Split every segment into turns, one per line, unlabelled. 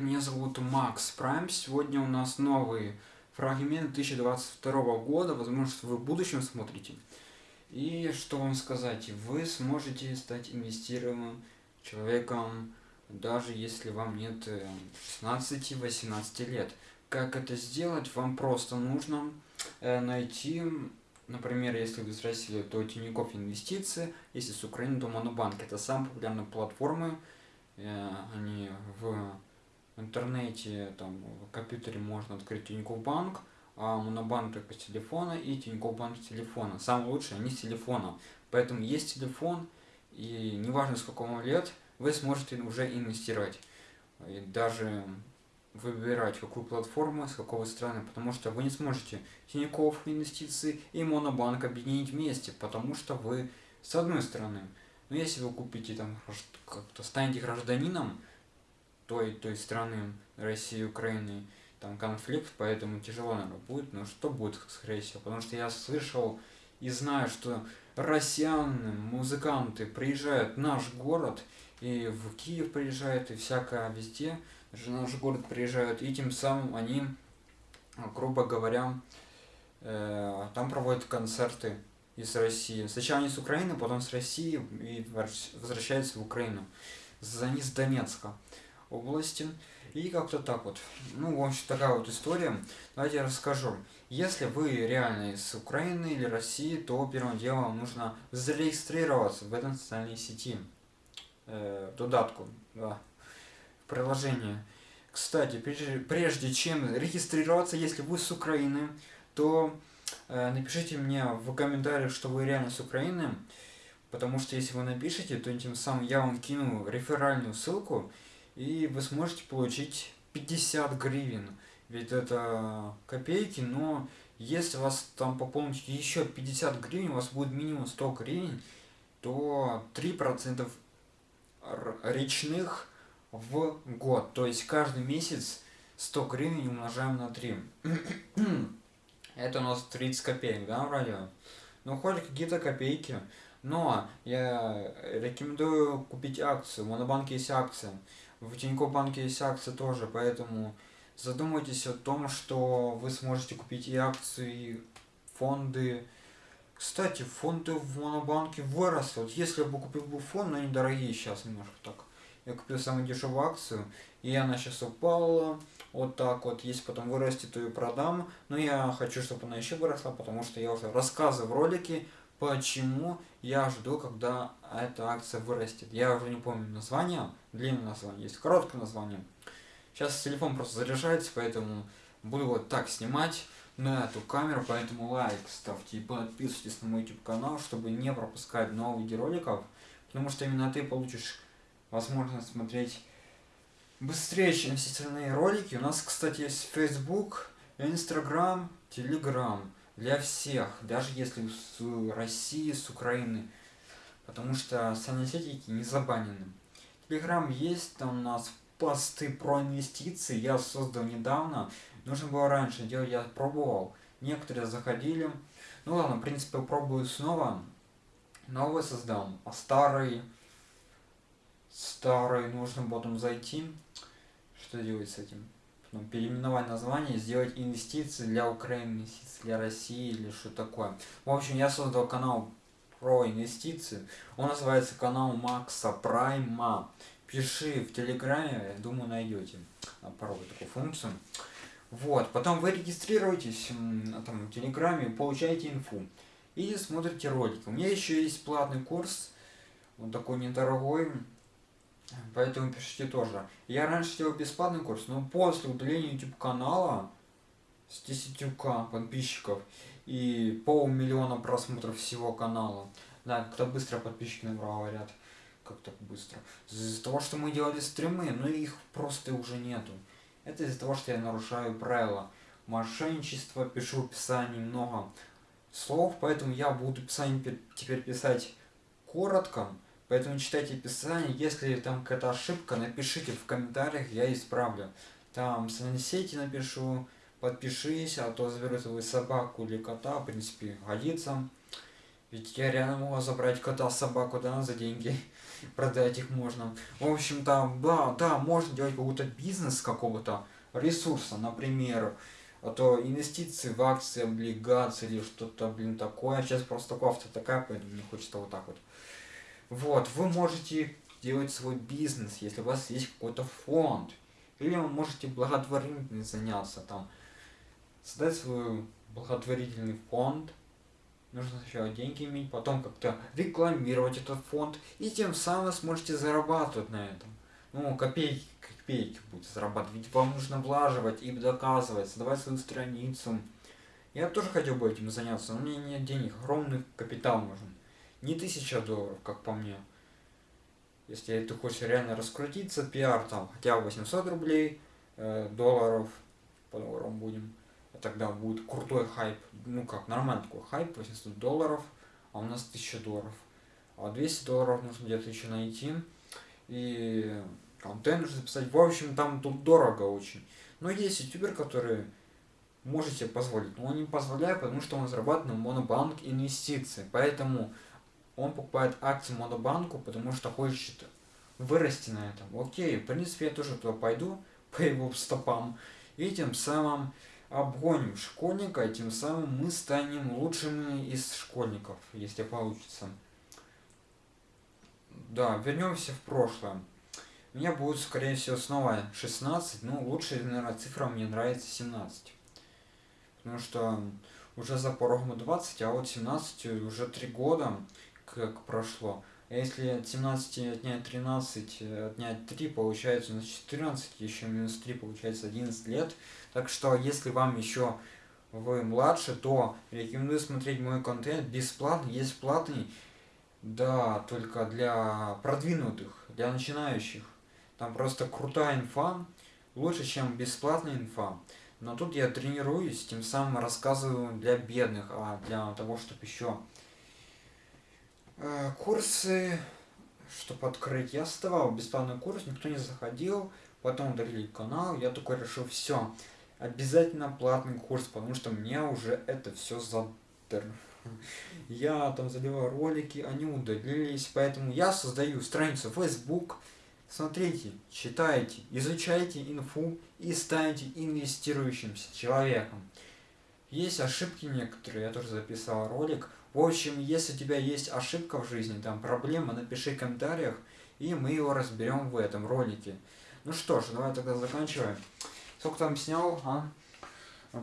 Меня зовут Макс Прайм. Сегодня у нас новый фрагмент 2022 года. Возможно, что вы в будущем смотрите. И что вам сказать, вы сможете стать инвестируемым человеком, даже если вам нет 16-18 э, лет. Как это сделать? Вам просто нужно э, найти, например, если вы из России, то Тинькофф Инвестиции, если с Украины, то Монобанк. Это самые популярные платформы, э, они в в интернете, там, в компьютере можно открыть Тинькофф банк, а Монобанк только с телефона и Тинькофф банк с телефона. Самое лучшее, они с телефона. Поэтому есть телефон, и неважно с какого лет, вы сможете уже инвестировать. И даже выбирать какую платформу, с какого страны, потому что вы не сможете Тинькофф инвестиции и Монобанк объединить вместе, потому что вы с одной стороны. Но если вы купите там как-то станете гражданином, той, той страны, России, Украины, там конфликт, поэтому тяжело, наверное, будет. Но что будет, скорее всего? Потому что я слышал и знаю, что россияне, музыканты приезжают в наш город, и в Киев приезжают, и всякое везде, даже наш город приезжают, и тем самым они, грубо говоря, э, там проводят концерты из России. Сначала они с Украины, потом с России и возвращаются в Украину. Они с Донецка области. И как-то так вот. Ну, в общем, такая вот история. Давайте я расскажу. Если вы реально из Украины или России, то первым делом нужно зарегистрироваться в этом социальной сети. Э, додатку, да, в приложении. Кстати, прежде, прежде чем регистрироваться, если вы с Украины, то э, напишите мне в комментариях, что вы реально с Украины. Потому что если вы напишите, то тем самым я вам кину реферальную ссылку, и вы сможете получить 50 гривен. Ведь это копейки, но если вас там пополните еще 50 гривен, у вас будет минимум 100 гривен, то 3% речных в год. То есть каждый месяц 100 гривен умножаем на 3. Это у нас 30 копеек, да, вроде? Ну, хоть какие-то копейки. Но я рекомендую купить акцию. В Монобанке есть акция. В Тинькофф банке есть акции тоже, поэтому задумайтесь о том, что вы сможете купить и акции, и фонды. Кстати, фонды в Монобанке выросли. Вот если бы купил бы фонд, но они дорогие сейчас немножко так. Я купил самую дешевую акцию, и она сейчас упала. Вот так вот. Если потом вырастет, то ее продам. Но я хочу, чтобы она еще выросла, потому что я уже рассказывал в ролике почему я жду, когда эта акция вырастет. Я уже не помню название, длинное название, есть короткое название. Сейчас телефон просто заряжается, поэтому буду вот так снимать на эту камеру, поэтому лайк ставьте и подписывайтесь на мой YouTube канал, чтобы не пропускать новые видеороликов, потому что именно ты получишь возможность смотреть быстрее, чем все остальные ролики. У нас, кстати, есть Facebook, Instagram, Telegram для всех, даже если с России, с Украины, потому что социальные не забанены. Телеграм есть, там у нас посты про инвестиции, я создал недавно, нужно было раньше делать, я пробовал, некоторые заходили, ну ладно, в принципе, пробую снова, новый создал, а старый, старый нужно потом зайти, что делать с этим? Ну, переименовать название, сделать инвестиции для Украины, инвестиции для России или что такое. В общем, я создал канал про инвестиции. Он называется канал Макса Прайма. Пиши в Телеграме, я думаю, найдете. Попробуй такую функцию. Вот, потом вы регистрируетесь там, в Телеграме, получаете инфу. И смотрите ролики. У меня еще есть платный курс, он такой недорогой, Поэтому пишите тоже. Я раньше делал бесплатный курс, но после удаления YouTube канала с 10к подписчиков и полмиллиона просмотров всего канала. Да, как-то быстро подписчики набрал, говорят. Как так быстро? Из-за того, что мы делали стримы, но их просто уже нету. Это из-за того, что я нарушаю правила. Мошенничество, пишу в описании много слов, поэтому я буду описание теперь писать коротко, Поэтому читайте описание, если там какая-то ошибка, напишите в комментариях, я исправлю. Там сети напишу, подпишись, а то заберу свою собаку или кота, в принципе, годится. Ведь я реально могу забрать кота, собаку, да, за деньги. продать их можно. В общем-то, да, да, можно делать какой-то бизнес какого-то ресурса, например, а то инвестиции в акции, облигации или что-то, блин, такое. Сейчас просто кофта такая, поэтому мне хочется вот так вот. Вот, вы можете делать свой бизнес, если у вас есть какой-то фонд. Или вы можете благотворительность заняться там. Создать свой благотворительный фонд. Нужно сначала деньги иметь, потом как-то рекламировать этот фонд. И тем самым сможете зарабатывать на этом. Ну, копейки копейки будет зарабатывать. Ведь вам нужно влаживать и доказывать, создавать свою страницу. Я тоже хотел бы этим заняться, но у меня нет денег, огромный капитал нужен. Не тысяча долларов, как по мне. Если ты хочешь реально раскрутиться, пиар там хотя бы 800 рублей, э, долларов, по долларам будем, тогда будет крутой хайп, ну как, нормальный такой хайп, 800 долларов, а у нас 1000 долларов. А 200 долларов нужно где-то еще найти. И контент нужно записать. В общем, там тут дорого очень. Но есть ютубер, которые можете позволить. Но он не позволяет, потому что он зарабатывает на монобанк инвестиции. Поэтому он покупает акции монобанку, потому что хочет вырасти на этом. Окей, в принципе, я тоже туда пойду по его стопам. И тем самым обгоним школьника, и тем самым мы станем лучшими из школьников, если получится. Да, вернемся в прошлое. У меня будет, скорее всего, снова 16, ну, лучшая, наверное, цифра мне нравится 17. Потому что уже за порогом 20, а вот 17 уже 3 года как прошло. А если от 17 отнять 13, отнять 3, получается у нас 14, еще минус 3, получается 11 лет. Так что, если вам еще вы младше, то рекомендую смотреть мой контент бесплатно, есть платный, да, только для продвинутых, для начинающих. Там просто крутая инфа, лучше, чем бесплатная инфа. Но тут я тренируюсь, тем самым рассказываю для бедных, а для того, чтобы еще курсы, чтобы открыть. Я оставал бесплатный курс, никто не заходил, потом удалили канал, я такой решил, все, обязательно платный курс, потому что мне уже это все задер. Я там заливал ролики, они удалились, поэтому я создаю страницу Facebook, Смотрите, читайте, изучайте инфу и станьте инвестирующимся человеком. Есть ошибки некоторые, я тоже записал ролик. В общем, если у тебя есть ошибка в жизни, там проблема, напиши в комментариях, и мы его разберем в этом ролике. Ну что ж, давай тогда заканчиваем. Сколько там снял, а?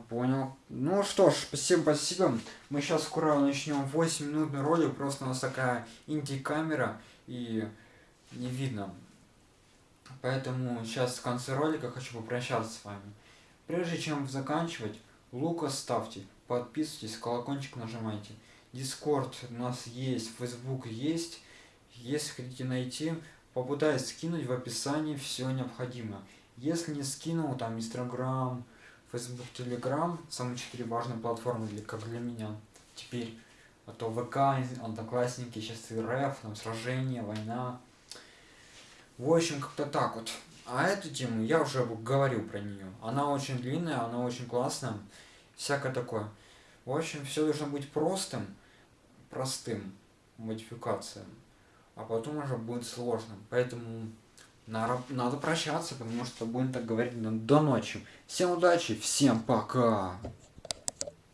Понял. Ну что ж, спасибо, спасибо. Мы сейчас скоро начнем 8 минутный ролик, просто у нас такая инди-камера, и не видно. Поэтому сейчас в конце ролика хочу попрощаться с вами. Прежде чем заканчивать, лука ставьте, подписывайтесь, колокольчик нажимайте. Дискорд у нас есть, Facebook есть. Если хотите найти, попытаюсь скинуть в описании все необходимое. Если не скинул, там Instagram, Facebook, Telegram, самые четыре важные платформы, для, как для меня. Теперь, а то ВК, Одноклассники, сейчас и РФ, там сражение, война. В общем, как-то так вот. А эту тему я уже говорил про нее. Она очень длинная, она очень классная. Всякое такое. В общем, все должно быть простым, простым модификациям. А потом уже будет сложным. Поэтому надо прощаться, потому что будем так говорить до ночи. Всем удачи, всем пока!